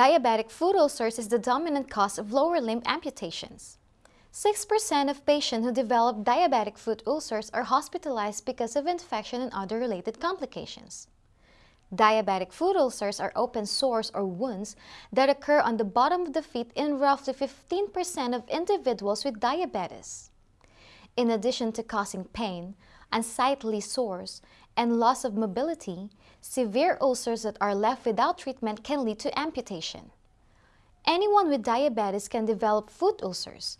Diabetic foot ulcers is the dominant cause of lower limb amputations. 6% of patients who develop diabetic foot ulcers are hospitalized because of infection and other related complications. Diabetic foot ulcers are open sores or wounds that occur on the bottom of the feet in roughly 15% of individuals with diabetes. In addition to causing pain, unsightly sores, and loss of mobility, severe ulcers that are left without treatment can lead to amputation. Anyone with diabetes can develop foot ulcers,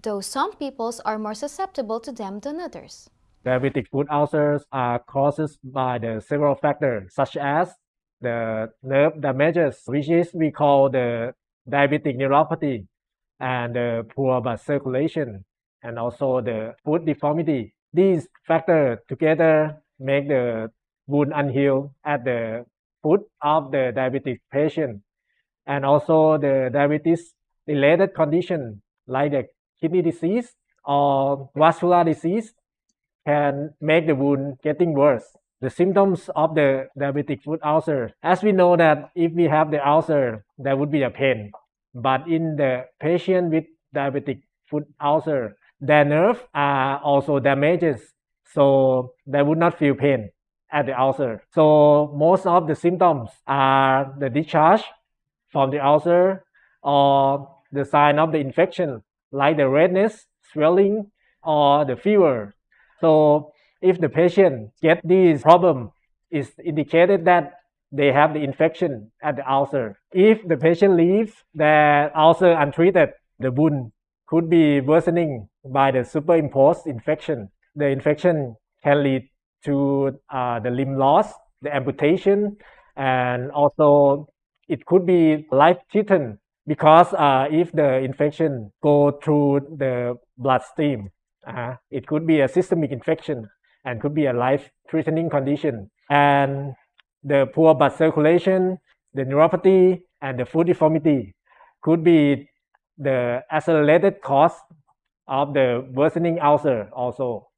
though some peoples are more susceptible to them than others. Diabetic foot ulcers are caused by the several factors such as the nerve damages, which is we call the diabetic neuropathy, and the poor blood circulation, and also the foot deformity. These factors together make the wound unhealed at the foot of the diabetic patient, and also the diabetes related condition like the kidney disease or vascular disease can make the wound getting worse. The symptoms of the diabetic foot ulcer, as we know that if we have the ulcer, there would be a pain. But in the patient with diabetic foot ulcer, their nerves are uh, also damaged, so they would not feel pain at the ulcer. So most of the symptoms are the discharge from the ulcer or the sign of the infection, like the redness, swelling, or the fever. So if the patient get this problem, it's indicated that they have the infection at the ulcer. If the patient leaves the ulcer untreated, the wound could be worsening by the superimposed infection. The infection can lead to uh, the limb loss, the amputation, and also it could be life-threatening because uh, if the infection go through the bloodstream, uh, it could be a systemic infection and could be a life-threatening condition. And the poor blood circulation, the neuropathy, and the foot deformity could be the accelerated cause of the worsening ulcer also.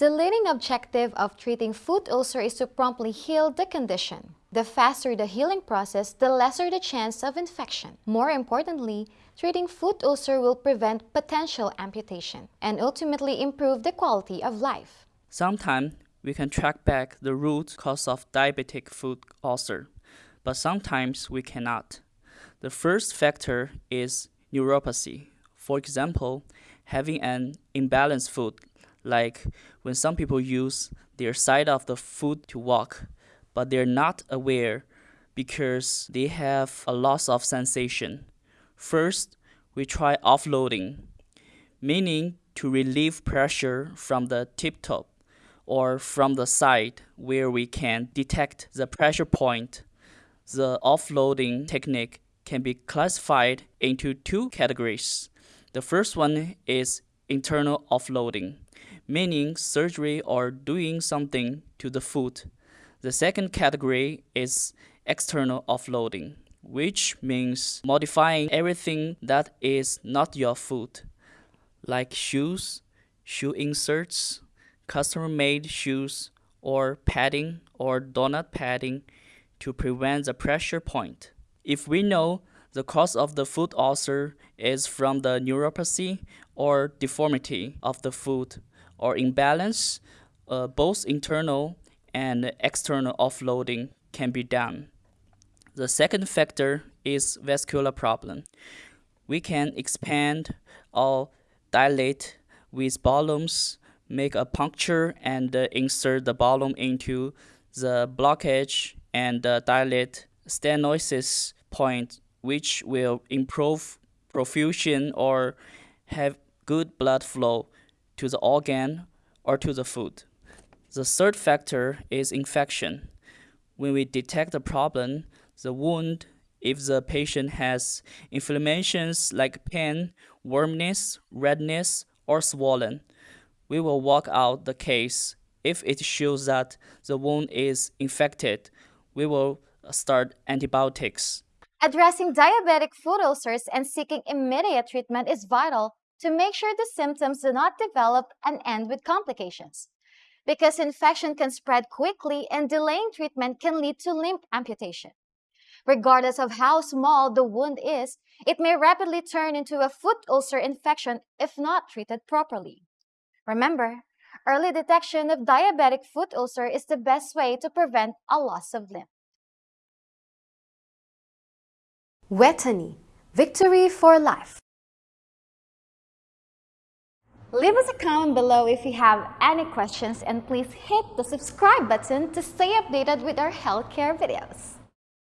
The leading objective of treating foot ulcer is to promptly heal the condition. The faster the healing process, the lesser the chance of infection. More importantly, treating foot ulcer will prevent potential amputation and ultimately improve the quality of life. Sometimes we can track back the root cause of diabetic foot ulcer, but sometimes we cannot. The first factor is neuropathy. For example, having an imbalanced foot, like when some people use their side of the foot to walk, but they're not aware because they have a loss of sensation. First, we try offloading, meaning to relieve pressure from the tip top or from the side where we can detect the pressure point. The offloading technique can be classified into two categories. The first one is internal offloading, meaning surgery or doing something to the foot. The second category is external offloading, which means modifying everything that is not your foot, like shoes, shoe inserts, custom-made shoes, or padding or donut padding to prevent the pressure point. If we know the cause of the foot ulcer is from the neuropathy or deformity of the foot or imbalance, uh, both internal and external offloading can be done. The second factor is vascular problem. We can expand or dilate with balloons, make a puncture and uh, insert the balloon into the blockage and uh, dilate stenosis point which will improve perfusion or have good blood flow to the organ or to the foot. The third factor is infection. When we detect the problem, the wound, if the patient has inflammations like pain, warmness, redness, or swollen, we will walk out the case. If it shows that the wound is infected, we will start antibiotics. Addressing diabetic foot ulcers and seeking immediate treatment is vital to make sure the symptoms do not develop and end with complications. Because infection can spread quickly and delaying treatment can lead to limb amputation. Regardless of how small the wound is, it may rapidly turn into a foot ulcer infection if not treated properly. Remember, early detection of diabetic foot ulcer is the best way to prevent a loss of limb. Vejthani, victory for life. Leave us a comment below if you have any questions and please hit the subscribe button to stay updated with our healthcare videos.